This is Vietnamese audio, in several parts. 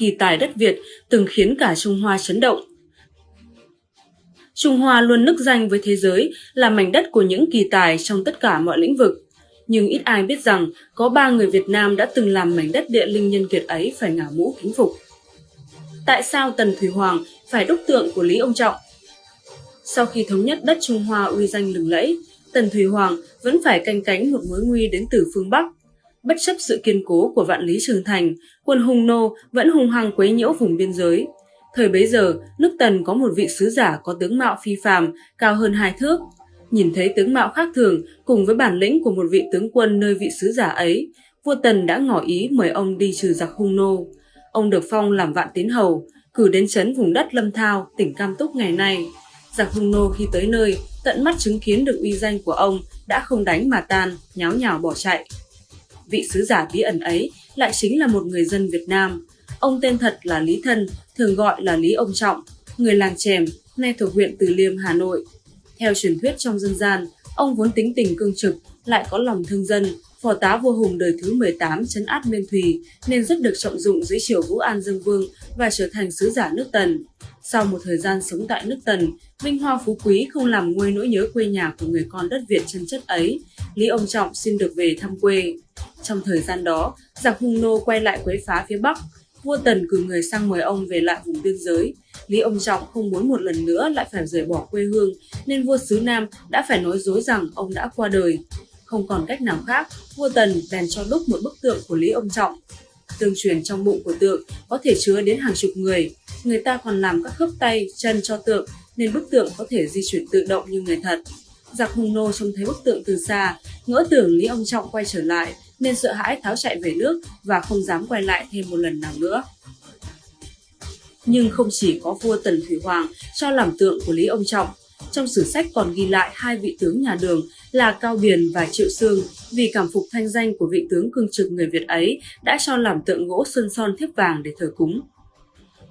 kỳ tài đất Việt từng khiến cả Trung Hoa chấn động. Trung Hoa luôn nức danh với thế giới là mảnh đất của những kỳ tài trong tất cả mọi lĩnh vực. Nhưng ít ai biết rằng có ba người Việt Nam đã từng làm mảnh đất địa linh nhân kiệt ấy phải ngả mũ kính phục. Tại sao Tần Thủy Hoàng phải đúc tượng của Lý Ông Trọng? Sau khi thống nhất đất Trung Hoa uy danh lừng lẫy, Tần Thủy Hoàng vẫn phải canh cánh một mối nguy đến từ phương Bắc. Bất chấp sự kiên cố của vạn lý trường thành, quân hung nô vẫn hung hăng quấy nhiễu vùng biên giới. Thời bấy giờ, nước Tần có một vị sứ giả có tướng mạo phi phàm, cao hơn hai thước. Nhìn thấy tướng mạo khác thường cùng với bản lĩnh của một vị tướng quân nơi vị sứ giả ấy, vua Tần đã ngỏ ý mời ông đi trừ giặc hung nô. Ông được phong làm vạn tiến hầu, cử đến chấn vùng đất Lâm Thao, tỉnh Cam Túc ngày nay. Giặc hung nô khi tới nơi, tận mắt chứng kiến được uy danh của ông đã không đánh mà tan, nháo nhào bỏ chạy. Vị sứ giả bí ẩn ấy lại chính là một người dân Việt Nam. Ông tên thật là Lý Thân, thường gọi là Lý Ông Trọng, người làng Chèm, nay thuộc huyện Từ Liêm, Hà Nội. Theo truyền thuyết trong dân gian, ông vốn tính tình cương trực, lại có lòng thương dân, phò tá vua Hùng đời thứ 18 chấn át Miên Thùy nên rất được trọng dụng dưới triều Vũ An Dương Vương và trở thành sứ giả nước Tần. Sau một thời gian sống tại nước Tần, vinh hoa phú quý không làm nguôi nỗi nhớ quê nhà của người con đất Việt chân chất ấy, Lý Ông Trọng xin được về thăm quê. Trong thời gian đó, giặc hung nô quay lại quấy phá phía Bắc, vua Tần cử người sang mời ông về lại vùng biên giới. Lý Ông Trọng không muốn một lần nữa lại phải rời bỏ quê hương, nên vua xứ Nam đã phải nói dối rằng ông đã qua đời. Không còn cách nào khác, vua Tần bèn cho đúc một bức tượng của Lý Ông Trọng. Tương truyền trong bụng của tượng có thể chứa đến hàng chục người. Người ta còn làm các khớp tay, chân cho tượng nên bức tượng có thể di chuyển tự động như người thật. Giặc hung nô trông thấy bức tượng từ xa, ngỡ tưởng Lý Ông Trọng quay trở lại nên sợ hãi tháo chạy về nước và không dám quay lại thêm một lần nào nữa. Nhưng không chỉ có vua Tần Thủy Hoàng cho làm tượng của Lý Ông Trọng, trong sử sách còn ghi lại hai vị tướng nhà đường là Cao Biền và Triệu Sương vì cảm phục thanh danh của vị tướng cương trực người Việt ấy đã cho làm tượng gỗ sơn son thiếp vàng để thờ cúng.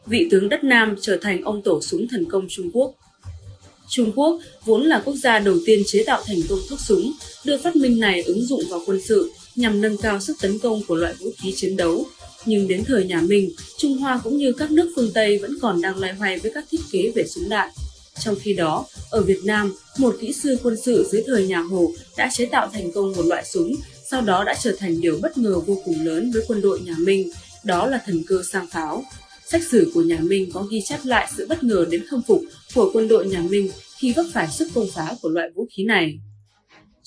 Vị tướng đất Nam trở thành ông tổ súng thần công Trung Quốc. Trung Quốc vốn là quốc gia đầu tiên chế tạo thành công thuốc súng, đưa phát minh này ứng dụng vào quân sự nhằm nâng cao sức tấn công của loại vũ khí chiến đấu. Nhưng đến thời nhà Minh, Trung Hoa cũng như các nước phương Tây vẫn còn đang loay hoay với các thiết kế về súng đạn. Trong khi đó, ở Việt Nam, một kỹ sư quân sự dưới thời nhà Hồ đã chế tạo thành công một loại súng, sau đó đã trở thành điều bất ngờ vô cùng lớn với quân đội nhà Minh, đó là thần cơ sang pháo. Sách sử của nhà Minh có ghi chép lại sự bất ngờ đến khâm phục của quân đội nhà Minh khi vấp phải sức công phá của loại vũ khí này.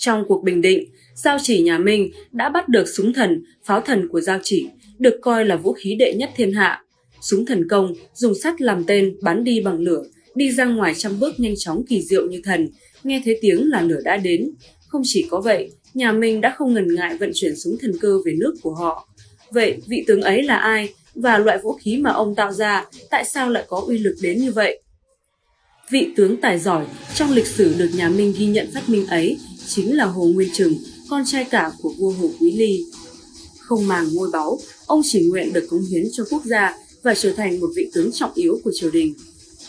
Trong cuộc bình định, Giao chỉ nhà Minh đã bắt được súng thần, pháo thần của Giao chỉ, được coi là vũ khí đệ nhất thiên hạ. Súng thần công dùng sắt làm tên bắn đi bằng lửa, đi ra ngoài trăm bước nhanh chóng kỳ diệu như thần, nghe thấy tiếng là lửa đã đến. Không chỉ có vậy, nhà Minh đã không ngần ngại vận chuyển súng thần cơ về nước của họ. Vậy vị tướng ấy là ai và loại vũ khí mà ông tạo ra tại sao lại có uy lực đến như vậy? Vị tướng tài giỏi trong lịch sử được nhà Minh ghi nhận phát minh ấy chính là Hồ Nguyên Trừng, con trai cả của vua Hồ Quý Ly. Không màng ngôi báu, ông chỉ nguyện được cống hiến cho quốc gia và trở thành một vị tướng trọng yếu của triều đình.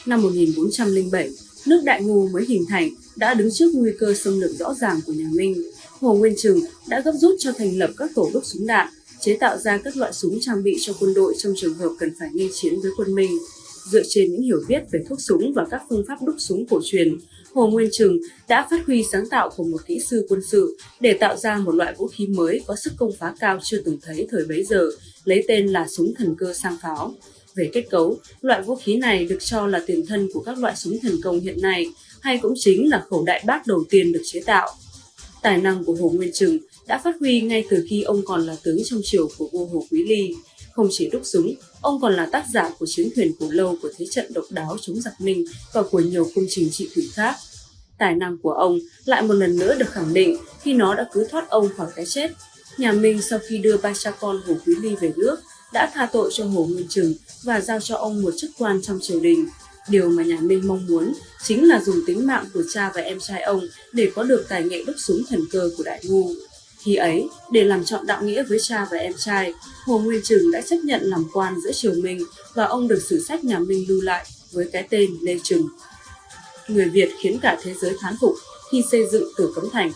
Năm 1407, nước Đại Ngô mới hình thành đã đứng trước nguy cơ xâm lược rõ ràng của nhà Minh. Hồ Nguyên Trừng đã gấp rút cho thành lập các tổ đúc súng đạn, chế tạo ra các loại súng trang bị cho quân đội trong trường hợp cần phải nghênh chiến với quân Minh. Dựa trên những hiểu biết về thuốc súng và các phương pháp đúc súng cổ truyền, Hồ Nguyên Trừng đã phát huy sáng tạo của một kỹ sư quân sự để tạo ra một loại vũ khí mới có sức công phá cao chưa từng thấy thời bấy giờ, lấy tên là súng thần cơ sang pháo. Về kết cấu, loại vũ khí này được cho là tiền thân của các loại súng thần công hiện nay, hay cũng chính là khẩu đại bác đầu tiên được chế tạo. Tài năng của Hồ Nguyên Trừng đã phát huy ngay từ khi ông còn là tướng trong triều của vua Hồ Quý Ly. Không chỉ đúc súng, ông còn là tác giả của chiến thuyền cổ lâu của thế trận độc đáo chống giặc Minh và của nhiều công trình trị thủy khác. Tài năng của ông lại một lần nữa được khẳng định khi nó đã cứu thoát ông khỏi cái chết. Nhà Minh sau khi đưa ba cha con Hồ Quý Ly về nước đã tha tội cho Hồ Nguyên Trừng và giao cho ông một chức quan trong triều đình. Điều mà nhà Minh mong muốn chính là dùng tính mạng của cha và em trai ông để có được tài nghệ đúc súng thần cơ của Đại Ngu. Khi ấy, để làm chọn đạo nghĩa với cha và em trai, Hồ Nguyên Trừng đã chấp nhận làm quan giữa triều Minh và ông được sử sách nhà Minh lưu lại với cái tên Lê Trừng. Người Việt khiến cả thế giới thán phục khi xây dựng Tử Cấm Thành.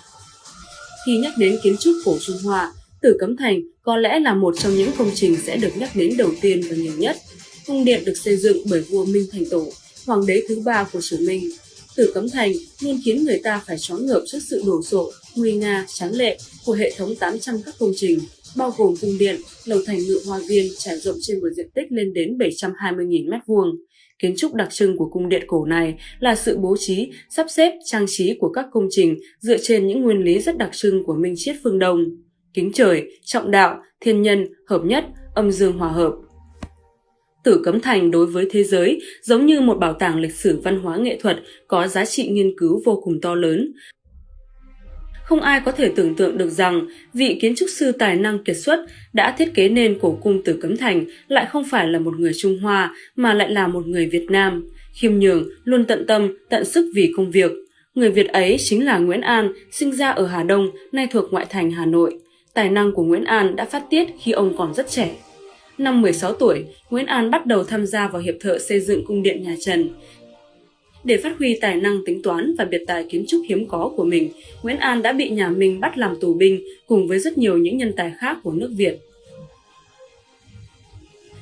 Khi nhắc đến kiến trúc cổ Trung Hoa, Tử Cấm Thành có lẽ là một trong những công trình sẽ được nhắc đến đầu tiên và nhiều nhất. Cung điện được xây dựng bởi vua Minh Thành Tổ, hoàng đế thứ ba của triều Minh. Tử Cấm Thành luôn khiến người ta phải choáng ngợp trước sự đổ sộ, nguy nga, tráng lệ của hệ thống 800 các công trình, bao gồm cung điện, lầu thành ngự hoa viên trải rộng trên một diện tích lên đến 720.000 m2. Kiến trúc đặc trưng của cung điện cổ này là sự bố trí, sắp xếp, trang trí của các công trình dựa trên những nguyên lý rất đặc trưng của Minh Triết phương Đông. Kính trời, trọng đạo, thiên nhân, hợp nhất, âm dương hòa hợp. Tử Cấm Thành đối với thế giới giống như một bảo tàng lịch sử văn hóa nghệ thuật có giá trị nghiên cứu vô cùng to lớn, không ai có thể tưởng tượng được rằng vị kiến trúc sư tài năng kiệt xuất đã thiết kế nên cổ cung Tử Cấm Thành lại không phải là một người Trung Hoa mà lại là một người Việt Nam, khiêm nhường, luôn tận tâm, tận sức vì công việc. Người Việt ấy chính là Nguyễn An, sinh ra ở Hà Đông, nay thuộc ngoại thành Hà Nội. Tài năng của Nguyễn An đã phát tiết khi ông còn rất trẻ. Năm 16 tuổi, Nguyễn An bắt đầu tham gia vào hiệp thợ xây dựng cung điện nhà Trần. Để phát huy tài năng tính toán và biệt tài kiến trúc hiếm có của mình, Nguyễn An đã bị nhà Minh bắt làm tù binh cùng với rất nhiều những nhân tài khác của nước Việt.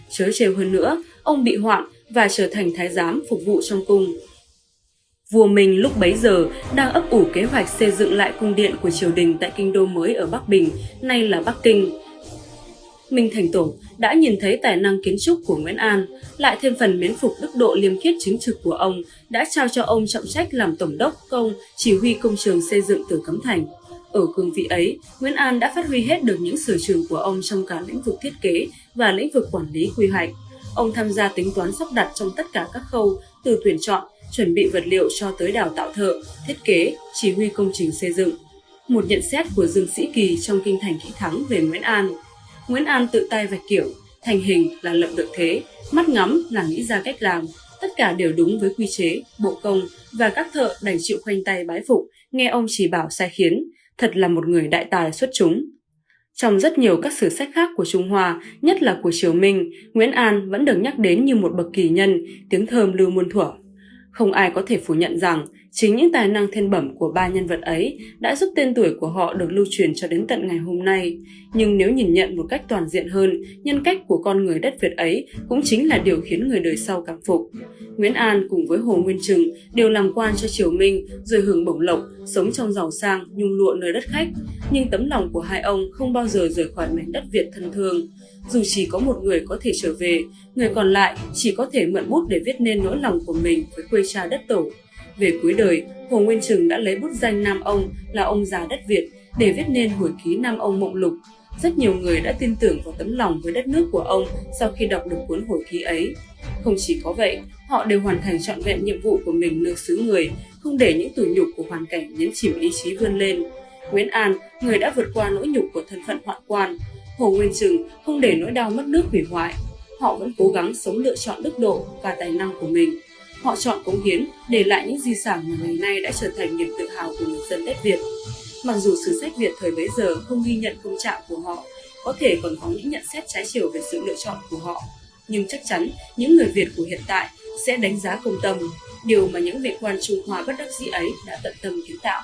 Chớ trêu hơn nữa, ông bị hoạn và trở thành thái giám phục vụ trong cung. Vua Minh lúc bấy giờ đang ấp ủ kế hoạch xây dựng lại cung điện của triều đình tại kinh đô mới ở Bắc Bình, nay là Bắc Kinh, Minh Thành Tổ đã nhìn thấy tài năng kiến trúc của Nguyễn An, lại thêm phần miến phục đức độ liêm khiết chính trực của ông, đã trao cho ông trọng trách làm tổng đốc công chỉ huy công trường xây dựng Tử Cấm Thành. Ở cương vị ấy, Nguyễn An đã phát huy hết được những sở trường của ông trong cả lĩnh vực thiết kế và lĩnh vực quản lý quy hoạch. Ông tham gia tính toán sắp đặt trong tất cả các khâu, từ tuyển chọn, chuẩn bị vật liệu cho tới đào tạo thợ, thiết kế, chỉ huy công trình xây dựng. Một nhận xét của Dương Sĩ Kỳ trong Kinh Thành Kỹ Thắng về Nguyễn An – Nguyễn An tự tay vạch kiểu, thành hình là lập được thế, mắt ngắm là nghĩ ra cách làm, tất cả đều đúng với quy chế, bộ công và các thợ đành chịu khoanh tay bái phục, nghe ông chỉ bảo sai khiến, thật là một người đại tài xuất chúng. Trong rất nhiều các sử sách khác của Trung Hoa, nhất là của Triều Minh, Nguyễn An vẫn được nhắc đến như một bậc kỳ nhân, tiếng thơm lưu muôn thuở. Không ai có thể phủ nhận rằng Chính những tài năng thiên bẩm của ba nhân vật ấy đã giúp tên tuổi của họ được lưu truyền cho đến tận ngày hôm nay. Nhưng nếu nhìn nhận một cách toàn diện hơn, nhân cách của con người đất Việt ấy cũng chính là điều khiến người đời sau cảm phục. Nguyễn An cùng với Hồ Nguyên Trừng đều làm quan cho Triều Minh rồi hưởng bổng lộc, sống trong giàu sang, nhung lụa nơi đất khách. Nhưng tấm lòng của hai ông không bao giờ rời khỏi mảnh đất Việt thân thương. Dù chỉ có một người có thể trở về, người còn lại chỉ có thể mượn bút để viết nên nỗi lòng của mình với quê cha đất tổ. Về cuối đời, Hồ Nguyên Trừng đã lấy bút danh Nam Ông là ông già đất Việt để viết nên hồi ký Nam Ông Mộng Lục. Rất nhiều người đã tin tưởng vào tấm lòng với đất nước của ông sau khi đọc được cuốn hồi ký ấy. Không chỉ có vậy, họ đều hoàn thành trọn vẹn nhiệm vụ của mình nơi xứ người, không để những tủi nhục của hoàn cảnh nhấn chìm ý chí vươn lên. Nguyễn An, người đã vượt qua nỗi nhục của thân phận hoạn quan. Hồ Nguyên Trừng không để nỗi đau mất nước hủy hoại. Họ vẫn cố gắng sống lựa chọn đức độ và tài năng của mình Họ chọn cống hiến, để lại những di sản mà ngày nay đã trở thành niềm tự hào của người dân đất Việt. Mặc dù sử sách Việt thời bấy giờ không ghi nhận công trạng của họ, có thể còn có những nhận xét trái chiều về sự lựa chọn của họ, nhưng chắc chắn những người Việt của hiện tại sẽ đánh giá công tâm, điều mà những vị quan Trung Hoa bất đắc dĩ ấy đã tận tâm kiến tạo.